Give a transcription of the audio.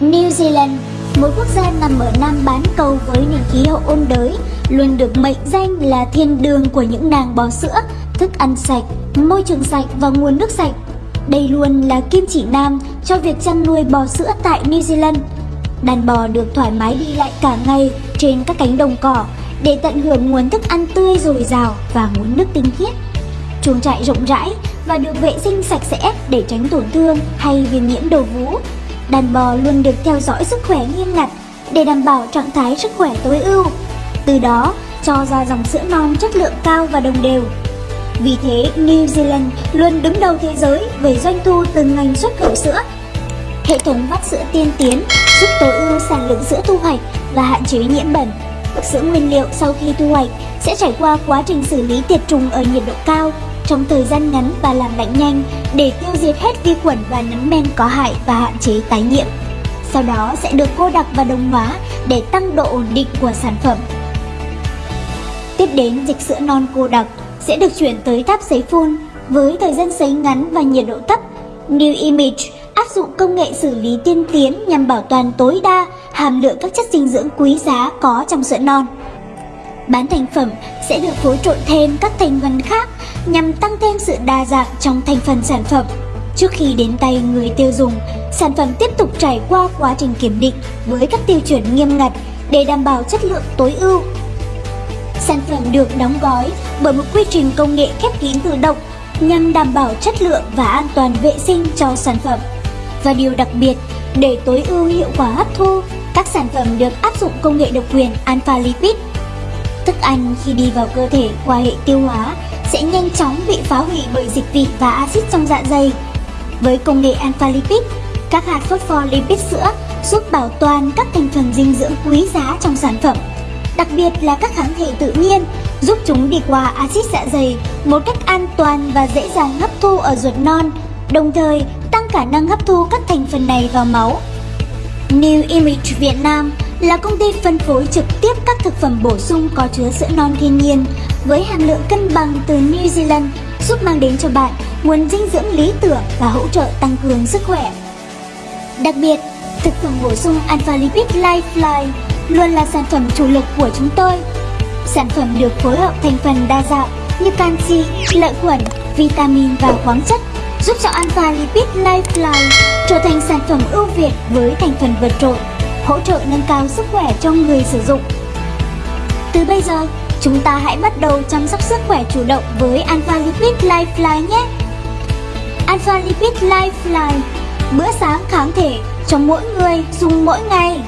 New Zealand, một quốc gia nằm ở Nam bán cầu với nền khí hậu ôn đới, luôn được mệnh danh là thiên đường của những nàng bò sữa, thức ăn sạch, môi trường sạch và nguồn nước sạch. Đây luôn là kim chỉ nam cho việc chăn nuôi bò sữa tại New Zealand. Đàn bò được thoải mái đi lại cả ngày trên các cánh đồng cỏ để tận hưởng nguồn thức ăn tươi dồi dào và nguồn nước tinh khiết. Chuồng trại rộng rãi và được vệ sinh sạch sẽ để tránh tổn thương hay viêm nhiễm đầu vú. Đàn bò luôn được theo dõi sức khỏe nghiêm ngặt để đảm bảo trạng thái sức khỏe tối ưu. Từ đó, cho ra dòng sữa non chất lượng cao và đồng đều. Vì thế, New Zealand luôn đứng đầu thế giới về doanh thu từ ngành xuất khẩu sữa. Hệ thống vắt sữa tiên tiến giúp tối ưu sản lượng sữa thu hoạch và hạn chế nhiễm bẩn. Sữa nguyên liệu sau khi thu hoạch sẽ trải qua quá trình xử lý tiệt trùng ở nhiệt độ cao trong thời gian ngắn và làm lạnh nhanh để tiêu diệt hết vi khuẩn và nấm men có hại và hạn chế tái nhiễm. Sau đó sẽ được cô đặc và đồng hóa để tăng độ ổn định của sản phẩm. Tiếp đến, dịch sữa non cô đặc sẽ được chuyển tới tháp sấy phun với thời gian sấy ngắn và nhiệt độ thấp. New Image áp dụng công nghệ xử lý tiên tiến nhằm bảo toàn tối đa hàm lượng các chất dinh dưỡng quý giá có trong sữa non. Bán thành phẩm sẽ được phối trộn thêm các thành phần khác nhằm tăng thêm sự đa dạng trong thành phần sản phẩm. Trước khi đến tay người tiêu dùng, sản phẩm tiếp tục trải qua quá trình kiểm định với các tiêu chuẩn nghiêm ngặt để đảm bảo chất lượng tối ưu. Sản phẩm được đóng gói bởi một quy trình công nghệ khép kín tự động nhằm đảm bảo chất lượng và an toàn vệ sinh cho sản phẩm. Và điều đặc biệt, để tối ưu hiệu quả hấp thu, các sản phẩm được áp dụng công nghệ độc quyền Alpha Lipid. Thức ăn khi đi vào cơ thể qua hệ tiêu hóa sẽ nhanh chóng bị phá hủy bởi dịch vị và axit trong dạ dày. Với công nghệ Alpha Lipid, các hạt phospholipid sữa giúp bảo toàn các thành phần dinh dưỡng quý giá trong sản phẩm, đặc biệt là các kháng thể tự nhiên, giúp chúng đi qua axit dạ dày một cách an toàn và dễ dàng hấp thu ở ruột non, đồng thời tăng khả năng hấp thu các thành phần này vào máu. New Image Việt Nam là công ty phân phối trực tiếp các thực phẩm bổ sung có chứa sữa non thiên nhiên với hàm lượng cân bằng từ New Zealand giúp mang đến cho bạn nguồn dinh dưỡng lý tưởng và hỗ trợ tăng cường sức khỏe. Đặc biệt, thực phẩm bổ sung Alpha Lipid Lifeline luôn là sản phẩm chủ lực của chúng tôi. Sản phẩm được phối hợp thành phần đa dạng như canxi, lợi khuẩn, vitamin và khoáng chất giúp cho Alpha Lipid Lifeline trở thành sản phẩm ưu việt với thành phần vượt trội, hỗ trợ nâng cao sức khỏe cho người sử dụng. Từ bây giờ, chúng ta hãy bắt đầu chăm sóc sức khỏe chủ động với Alpha Lipid Lifeline nhé! Alpha Lipid Lifeline Bữa sáng kháng thể cho mỗi người dùng mỗi ngày